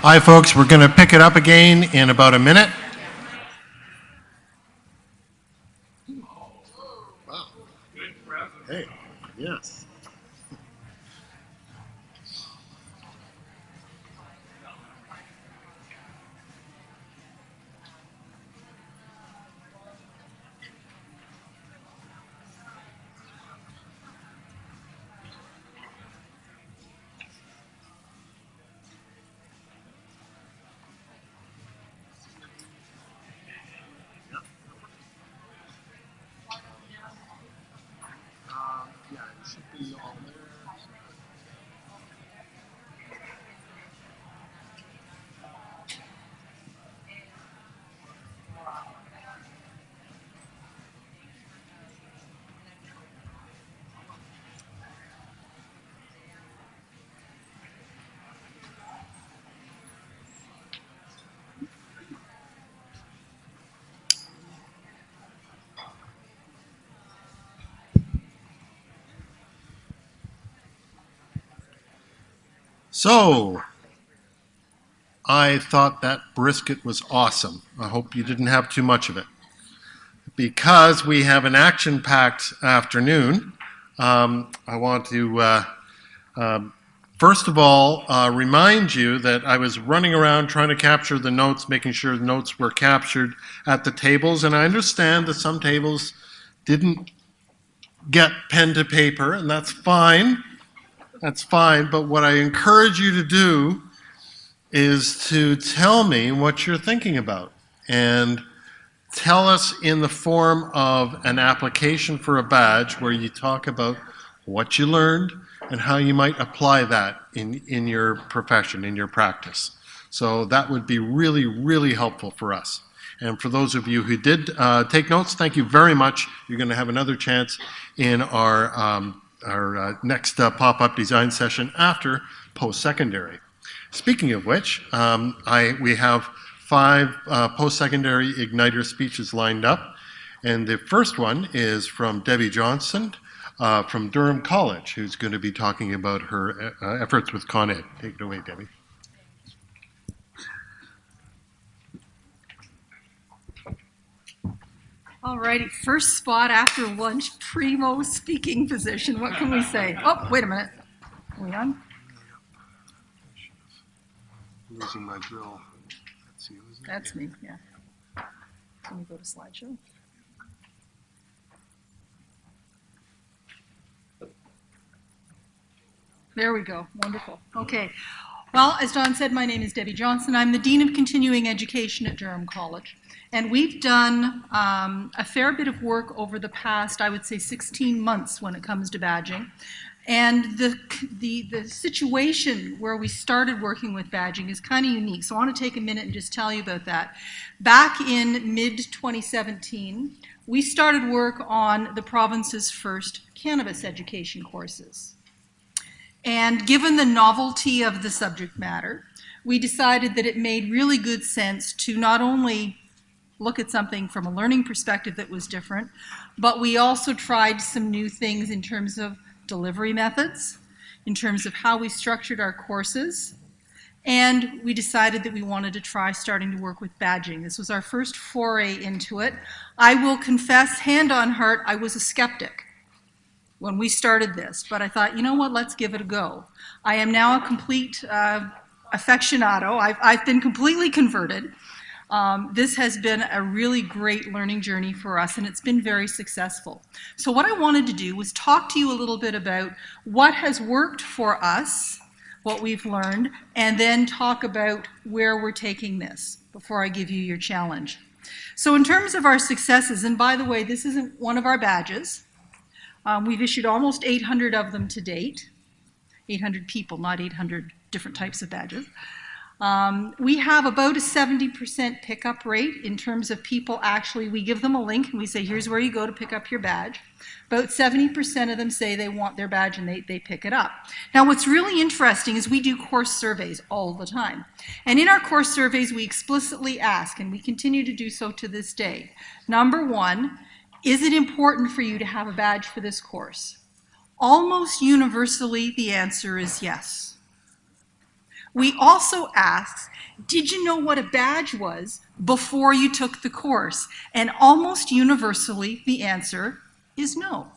Hi, folks. We're going to pick it up again in about a minute. Hey, yes. So, I thought that brisket was awesome. I hope you didn't have too much of it. Because we have an action packed afternoon, um, I want to, uh, uh, first of all, uh, remind you that I was running around trying to capture the notes, making sure the notes were captured at the tables, and I understand that some tables didn't get pen to paper, and that's fine. That's fine, but what I encourage you to do is to tell me what you're thinking about and tell us in the form of an application for a badge where you talk about what you learned and how you might apply that in, in your profession, in your practice. So that would be really, really helpful for us. And for those of you who did uh, take notes, thank you very much. You're going to have another chance in our um, our uh, next uh, pop-up design session after post-secondary. Speaking of which, um, I, we have five uh, post-secondary Igniter speeches lined up. And the first one is from Debbie Johnson uh, from Durham College, who's going to be talking about her uh, efforts with Con Ed. Take it away, Debbie. All righty, first spot after lunch, primo speaking position. What can we say? Oh, wait a minute. Are we on? Losing my drill. That's you, That's me, yeah. Can we go to slideshow? There we go. Wonderful. Okay. Well, as Don said, my name is Debbie Johnson. I'm the Dean of Continuing Education at Durham College. And we've done um, a fair bit of work over the past, I would say, 16 months when it comes to badging. And the, the, the situation where we started working with badging is kind of unique. So I want to take a minute and just tell you about that. Back in mid-2017, we started work on the province's first cannabis education courses. And given the novelty of the subject matter, we decided that it made really good sense to not only look at something from a learning perspective that was different, but we also tried some new things in terms of delivery methods, in terms of how we structured our courses, and we decided that we wanted to try starting to work with badging. This was our first foray into it. I will confess, hand on heart, I was a skeptic when we started this, but I thought, you know what, let's give it a go. I am now a complete uh, aficionado. I've, I've been completely converted. Um, this has been a really great learning journey for us and it's been very successful. So what I wanted to do was talk to you a little bit about what has worked for us, what we've learned, and then talk about where we're taking this before I give you your challenge. So in terms of our successes, and by the way, this isn't one of our badges. Um, we've issued almost 800 of them to date. 800 people, not 800 different types of badges. Um, we have about a 70% pickup rate in terms of people actually, we give them a link and we say, here's where you go to pick up your badge. About 70% of them say they want their badge and they, they pick it up. Now what's really interesting is we do course surveys all the time. And in our course surveys, we explicitly ask, and we continue to do so to this day, number one, is it important for you to have a badge for this course? Almost universally, the answer is yes. We also asked, did you know what a badge was before you took the course? And almost universally, the answer is no.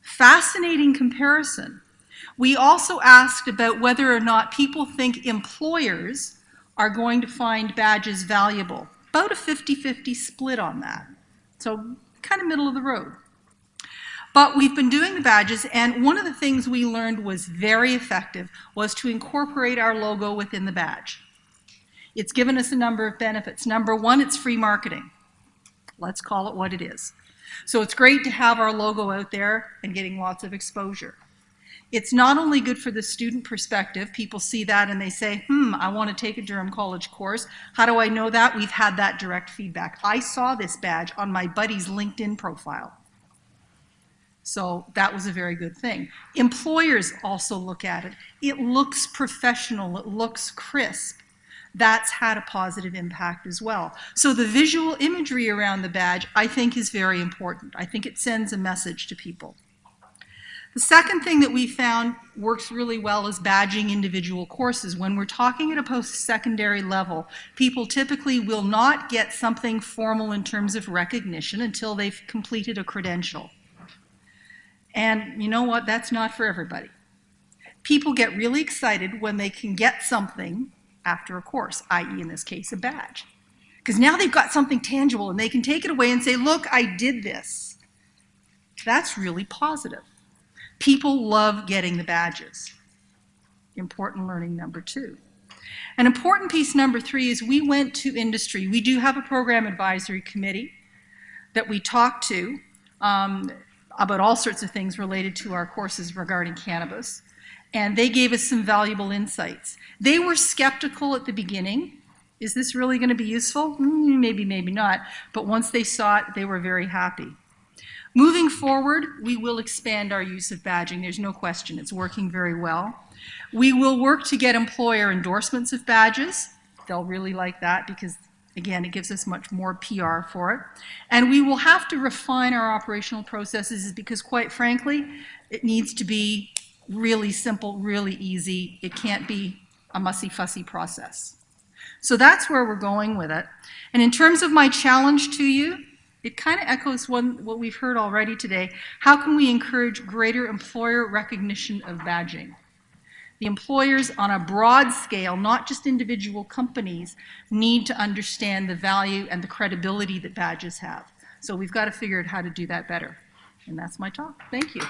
Fascinating comparison. We also asked about whether or not people think employers are going to find badges valuable. About a 50-50 split on that. So kind of middle of the road. But we've been doing the badges, and one of the things we learned was very effective was to incorporate our logo within the badge. It's given us a number of benefits. Number one, it's free marketing. Let's call it what it is. So it's great to have our logo out there and getting lots of exposure. It's not only good for the student perspective, people see that and they say, hmm, I want to take a Durham College course. How do I know that? We've had that direct feedback. I saw this badge on my buddy's LinkedIn profile. So that was a very good thing. Employers also look at it. It looks professional, it looks crisp. That's had a positive impact as well. So the visual imagery around the badge, I think, is very important. I think it sends a message to people. The second thing that we found works really well is badging individual courses. When we're talking at a post-secondary level, people typically will not get something formal in terms of recognition until they've completed a credential. And you know what? That's not for everybody. People get really excited when they can get something after a course, i.e. in this case, a badge. Because now they've got something tangible and they can take it away and say, look, I did this. That's really positive. People love getting the badges. Important learning number two. An important piece number three is we went to industry. We do have a program advisory committee that we talk to um, about all sorts of things related to our courses regarding cannabis. And they gave us some valuable insights. They were skeptical at the beginning. Is this really going to be useful? Mm, maybe, maybe not. But once they saw it, they were very happy. Moving forward, we will expand our use of badging. There's no question. It's working very well. We will work to get employer endorsements of badges. They'll really like that because, again, it gives us much more PR for it. And we will have to refine our operational processes because, quite frankly, it needs to be really simple, really easy. It can't be a mussy-fussy process. So that's where we're going with it. And in terms of my challenge to you, it kind of echoes one, what we've heard already today. How can we encourage greater employer recognition of badging? The employers on a broad scale, not just individual companies, need to understand the value and the credibility that badges have. So we've got to figure out how to do that better. And that's my talk. Thank you.